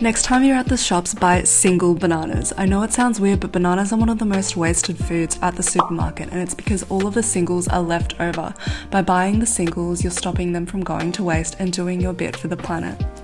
Next time you're at the shops, buy single bananas. I know it sounds weird, but bananas are one of the most wasted foods at the supermarket, and it's because all of the singles are left over. By buying the singles, you're stopping them from going to waste and doing your bit for the planet.